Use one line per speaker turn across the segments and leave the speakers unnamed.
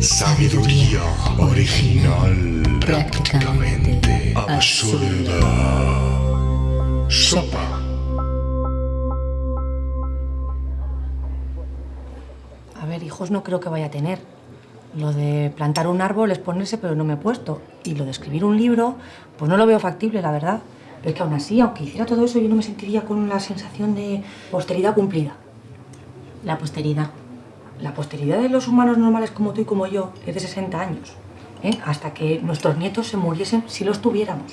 Sabiduría original, prácticamente absurda. Sopa.
A ver, hijos no creo que vaya a tener. Lo de plantar un árbol es ponerse, pero no me he puesto. Y lo de escribir un libro, pues no lo veo factible, la verdad. Pero es que aún así, aunque hiciera todo eso, yo no me sentiría con la sensación de posteridad cumplida.
La posteridad.
La posteridad de los humanos normales como tú y como yo es de 60 años. ¿eh? Hasta que nuestros nietos se muriesen si los tuviéramos.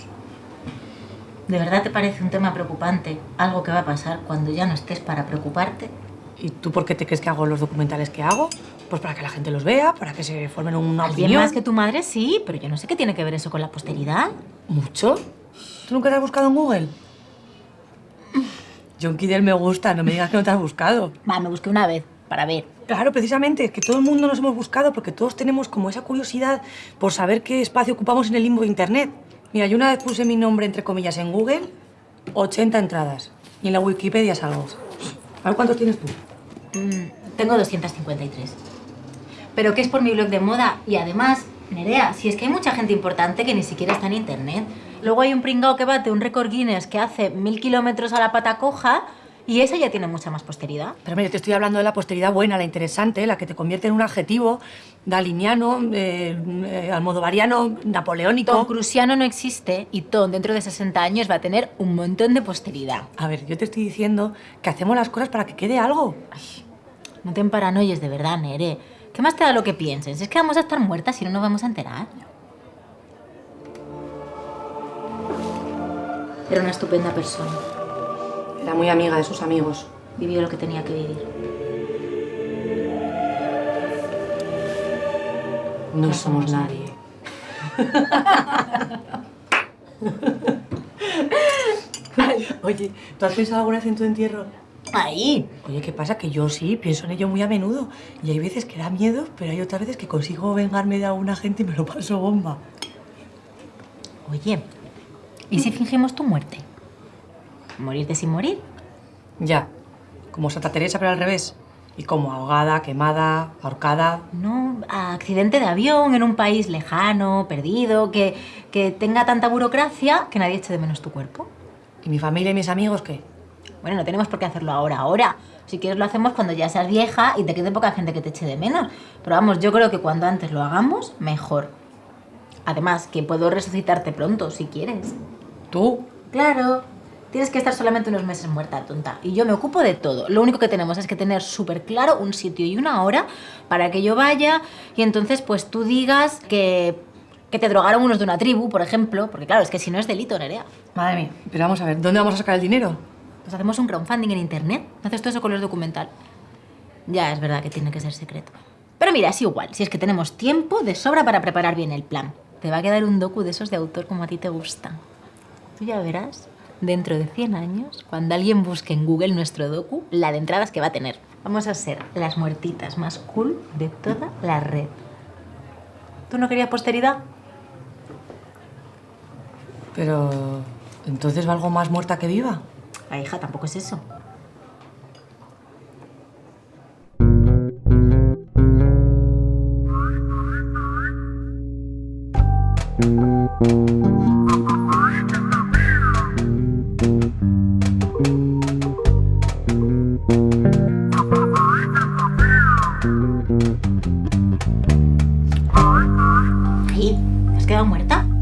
¿De verdad te parece un tema preocupante? Algo que va a pasar cuando ya no estés para preocuparte.
¿Y tú por qué te crees que hago los documentales que hago? Pues para que la gente los vea, para que se formen una
Alguien
opinión.
más que tu madre, sí, pero yo no sé qué tiene que ver eso con la posteridad.
¿Mucho? ¿Tú nunca te has buscado en Google? John Kidder me gusta, no me digas que no te has buscado.
Va, me busqué una vez, para ver.
Claro, precisamente, que todo el mundo nos hemos buscado porque todos tenemos como esa curiosidad por saber qué espacio ocupamos en el limbo de Internet. Mira, yo una vez puse mi nombre, entre comillas, en Google, 80 entradas. Y en la Wikipedia salgo. A ver, ¿cuántos tienes tú?
Mm, tengo 253. Pero que es por mi blog de moda y además, Nerea, si es que hay mucha gente importante que ni siquiera está en internet. Luego hay un pringao que bate un récord Guinness que hace mil kilómetros a la pata coja y esa ya tiene mucha más posteridad.
Pero mira, te estoy hablando de la posteridad buena, la interesante, la que te convierte en un adjetivo daliniano, eh, eh, almodovariano, napoleónico.
Tom Cruciano no existe y Tom dentro de 60 años va a tener un montón de posteridad.
A ver, yo te estoy diciendo que hacemos las cosas para que quede algo.
No te paranoies de verdad, Nere. ¿Qué más te da lo que pienses? Es que vamos a estar muertas y no nos vamos a enterar. Era una estupenda persona.
Era muy amiga de sus amigos.
Vivió lo que tenía que vivir.
No,
No
somos
somos
nadie. Ay, Oye, ¿tú has pensado alguna vez en tu entierro?
¡Ahí!
Oye, ¿qué pasa? Que yo sí, pienso en ello muy a menudo. Y hay veces que da miedo, pero hay otras veces que consigo vengarme de alguna gente y me lo paso bomba.
Oye, ¿y si fingimos tu muerte? ¿Morirte sin morir?
Ya, como Santa Teresa, pero al revés. Y como ahogada, quemada, ahorcada.
No, accidente de avión en un país lejano, perdido, que, que tenga tanta burocracia que nadie eche de menos tu cuerpo.
¿Y mi familia y mis amigos qué?
Bueno, no tenemos por qué hacerlo ahora, ahora. Si quieres lo hacemos cuando ya seas vieja y te quede poca gente que te eche de menos. Pero vamos, yo creo que cuando antes lo hagamos, mejor. Además, que puedo resucitarte pronto, si quieres.
¿Tú?
Claro. Tienes que estar solamente unos meses muerta, tonta. Y yo me ocupo de todo. Lo único que tenemos es que tener súper claro un sitio y una hora para que yo vaya y entonces pues tú digas que, que te drogaron unos de una tribu, por ejemplo. Porque claro, es que si no es delito, Nerea.
Madre mía, pero vamos a ver, ¿dónde vamos a sacar el dinero?
Pues hacemos un crowdfunding en internet. Haces todo eso con los documental. Ya, es verdad que tiene que ser secreto. Pero mira, es igual. Si es que tenemos tiempo de sobra para preparar bien el plan. Te va a quedar un docu de esos de autor como a ti te gustan. Tú ya verás, dentro de 100 años, cuando alguien busque en Google nuestro docu, la de entradas que va a tener. Vamos a ser las muertitas más cool de toda la red. ¿Tú no querías posteridad?
Pero... ¿Entonces valgo más muerta que viva?
La hija tampoco es eso. Has quedado muerta?